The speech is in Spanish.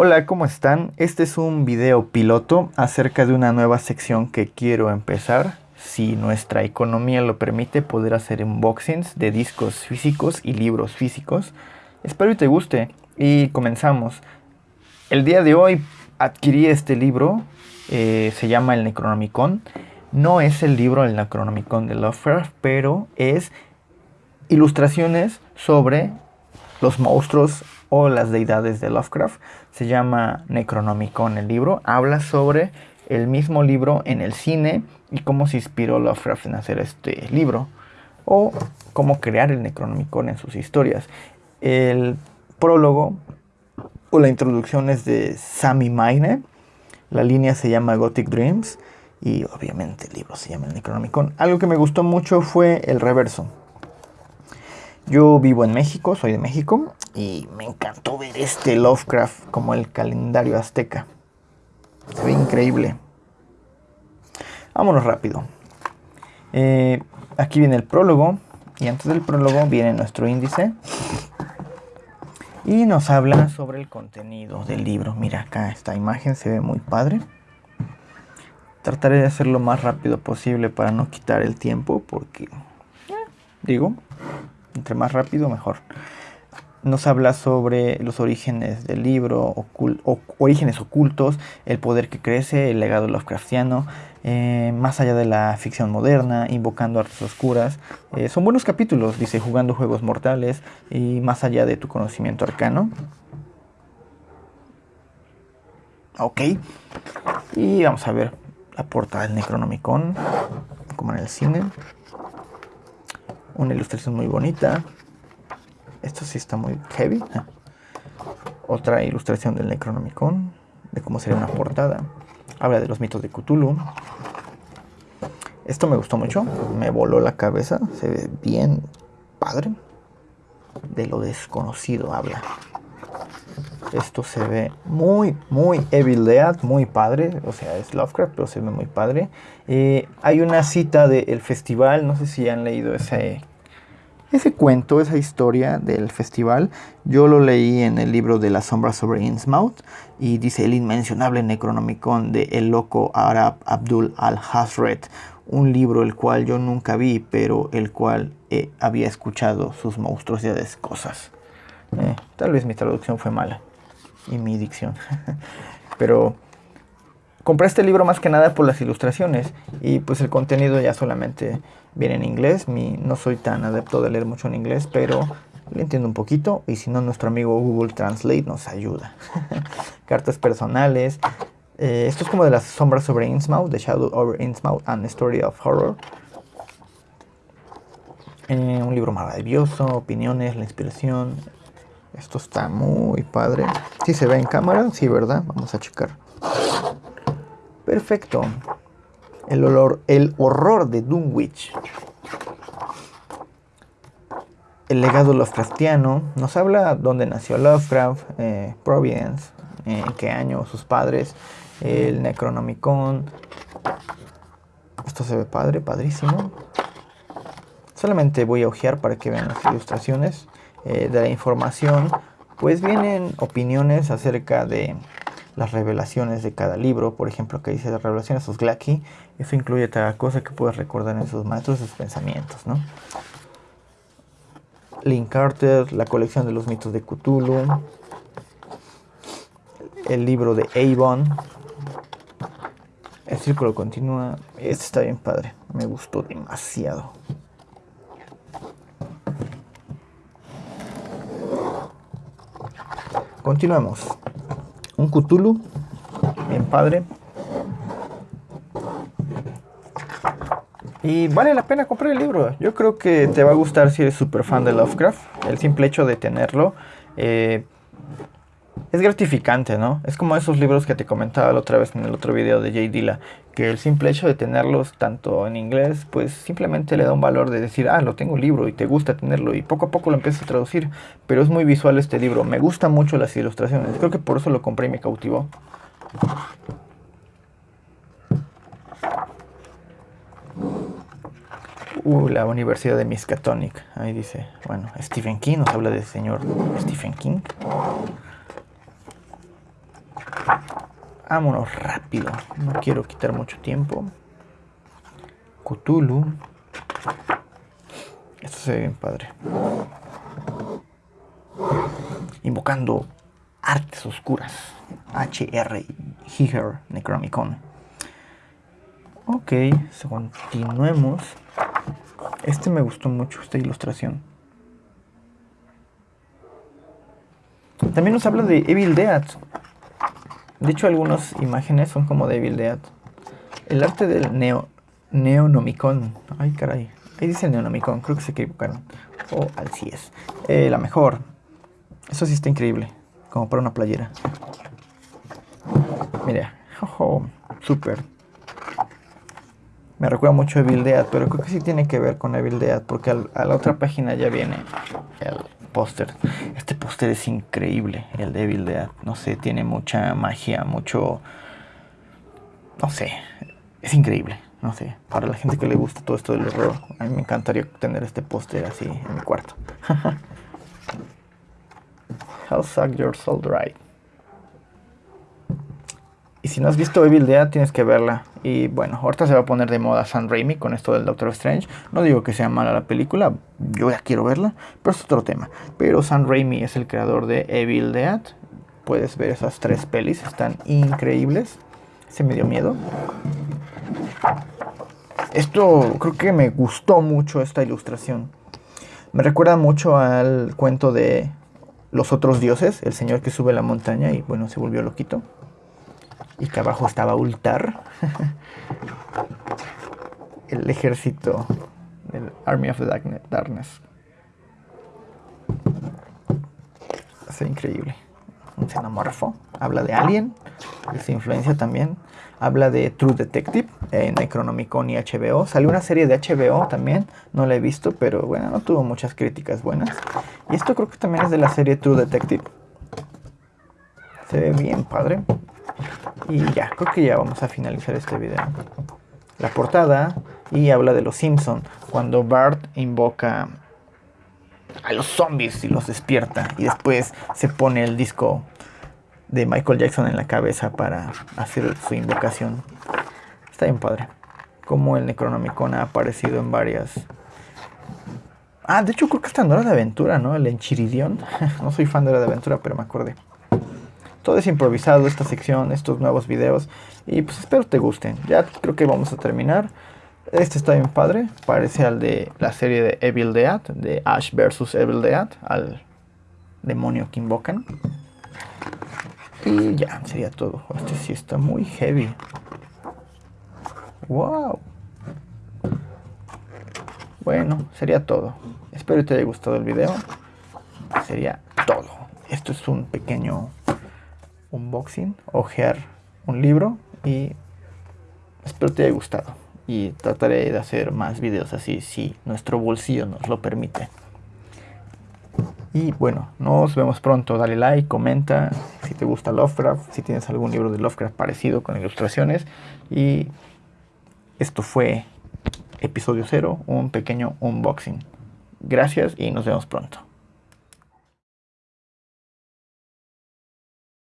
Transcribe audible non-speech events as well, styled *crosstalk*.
Hola, ¿cómo están? Este es un video piloto acerca de una nueva sección que quiero empezar. Si nuestra economía lo permite, poder hacer unboxings de discos físicos y libros físicos. Espero que te guste y comenzamos. El día de hoy adquirí este libro, eh, se llama El Necronomicon. No es el libro El Necronomicon de Lovecraft, pero es ilustraciones sobre los monstruos o las deidades de Lovecraft. Se llama Necronomicon el libro. Habla sobre el mismo libro en el cine y cómo se inspiró Lovecraft en hacer este libro. O cómo crear el Necronomicon en sus historias. El prólogo o la introducción es de Sammy Maine. La línea se llama Gothic Dreams. Y obviamente el libro se llama el Necronomicon. Algo que me gustó mucho fue el reverso. Yo vivo en México, soy de México, y me encantó ver este Lovecraft como el calendario azteca. Se ve increíble. Vámonos rápido. Eh, aquí viene el prólogo, y antes del prólogo viene nuestro índice. Y nos habla sobre el contenido del libro. Mira acá esta imagen se ve muy padre. Trataré de hacerlo lo más rápido posible para no quitar el tiempo porque, eh, digo, entre más rápido mejor. Nos habla sobre los orígenes del libro, orígenes ocultos, el poder que crece, el legado Lovecraftiano, eh, más allá de la ficción moderna, invocando artes oscuras. Eh, son buenos capítulos, dice, jugando juegos mortales y más allá de tu conocimiento arcano. Ok. Y vamos a ver la portada del Necronomicon, como en el cine. Una ilustración muy bonita. Esto sí está muy heavy. Otra ilustración del Necronomicon, de cómo sería una portada. Habla de los mitos de Cthulhu. Esto me gustó mucho, me voló la cabeza, se ve bien padre. De lo desconocido habla. Esto se ve muy, muy Evil Dead, muy padre. O sea, es Lovecraft, pero se ve muy padre. Eh, hay una cita del festival, no sé si han leído ese, ese cuento, esa historia del festival. Yo lo leí en el libro de la sombra sobre Innsmouth y dice el inmencionable Necronomicon de el loco Arab Abdul al-Hazret. Un libro el cual yo nunca vi, pero el cual eh, había escuchado sus monstruosidades cosas. Eh, tal vez mi traducción fue mala y mi dicción. *laughs* Pero compré este libro más que nada por las ilustraciones y pues el contenido ya solamente viene en inglés. Mi, no soy tan adepto de leer mucho en inglés, pero le entiendo un poquito y si no nuestro amigo Google Translate nos ayuda. *laughs* Cartas personales. Eh, esto es como de las sombras sobre Innsmouth, The Shadow over Innsmouth and Story of Horror. Eh, un libro maravilloso, opiniones, la inspiración, esto está muy padre. Si se ve en cámara, sí, ¿verdad? Vamos a checar. Perfecto. El, olor, el horror de Dunwich. El legado Lovecraftiano nos habla dónde nació Lovecraft, eh, Providence, en qué año sus padres, el Necronomicon. Esto se ve padre, padrísimo. Solamente voy a ojear para que vean las ilustraciones. Eh, de la información, pues vienen opiniones acerca de las revelaciones de cada libro. Por ejemplo, que dice las revelaciones de Glacky. Eso incluye cada cosa que puedes recordar en sus maestros, sus pensamientos, ¿no? Link Carter, la colección de los mitos de Cthulhu. El libro de Avon. El círculo continúa. Este está bien padre. Me gustó demasiado. Continuemos. Un Cthulhu, bien padre. Y vale la pena comprar el libro. Yo creo que te va a gustar si eres súper fan de Lovecraft. El simple hecho de tenerlo. Eh, es gratificante, ¿no? Es como esos libros que te comentaba la otra vez en el otro video de Jay Dilla, que el simple hecho de tenerlos tanto en inglés, pues simplemente le da un valor de decir, ah, lo tengo un libro y te gusta tenerlo y poco a poco lo empiezas a traducir, pero es muy visual este libro, me gustan mucho las ilustraciones, creo que por eso lo compré y me cautivó. Uh, la Universidad de Miskatonic, ahí dice, bueno, Stephen King, nos habla del señor Stephen King. Vámonos rápido. No quiero quitar mucho tiempo. Cthulhu. Esto se ve bien padre. Invocando artes oscuras. HR Higer Necromicon. Ok, continuemos. Este me gustó mucho, esta ilustración. También nos habla de Evil Dead. De hecho, algunas imágenes son como de Dead. El arte del Neo, Neonomicon. Ay, caray. Ahí dice Neonomicon, creo que se equivocaron. O oh, así es. Eh, la mejor. Eso sí está increíble. Como para una playera. Mira. Oh, súper. Me recuerda mucho a Evil pero creo que sí tiene que ver con Evil porque a la otra página ya viene el Este póster es increíble, el de Evil Dead. No sé, tiene mucha magia, mucho... No sé, es increíble. No sé, para la gente que le gusta todo esto del horror, a mí me encantaría tener este póster así en mi cuarto. *laughs* How suck your soul dry. Y si no has visto Evil Dead, tienes que verla. Y bueno, ahorita se va a poner de moda Sam Raimi con esto del Doctor Strange. No digo que sea mala la película, yo ya quiero verla, pero es otro tema. Pero Sam Raimi es el creador de Evil Dead. Puedes ver esas tres pelis, están increíbles. Se me dio miedo. Esto creo que me gustó mucho esta ilustración. Me recuerda mucho al cuento de los otros dioses, el señor que sube la montaña y bueno, se volvió loquito y que abajo estaba Ultar, el ejército del Army of Darkness. Es increíble. Un xenomorfo. Habla de Alien. su influencia también. Habla de True Detective en Necronomicon y HBO. Salió una serie de HBO también. No la he visto, pero bueno, no tuvo muchas críticas buenas. Y esto creo que también es de la serie True Detective. Se ve bien padre. Y ya, creo que ya vamos a finalizar este video. La portada y habla de los Simpson cuando Bart invoca a los zombies y los despierta y después se pone el disco de Michael Jackson en la cabeza para hacer su invocación. Está bien padre. Como el Necronomicon ha aparecido en varias. Ah, de hecho creo que está en Hora de Aventura, ¿no? El Enchiridion. *laughs* no soy fan de Hora de Aventura, pero me acordé. Todo es improvisado, esta sección, estos nuevos videos. Y pues espero te gusten. Ya creo que vamos a terminar. Este está bien padre. Parece al de la serie de Evil Dead. De Ash vs Evil Dead. Al demonio que invocan. Y ya, sería todo. Este sí está muy heavy. Wow. Bueno, sería todo. Espero te haya gustado el video. Sería todo. Esto es un pequeño unboxing, ojear un libro y espero te haya gustado. Y trataré de hacer más videos así si nuestro bolsillo nos lo permite. Y bueno, nos vemos pronto. Dale like, comenta si te gusta Lovecraft, si tienes algún libro de Lovecraft parecido con ilustraciones. Y esto fue episodio 0, un pequeño unboxing. Gracias y nos vemos pronto.